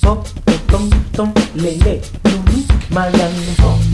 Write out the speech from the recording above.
Tom, tom, dum, my young malandro.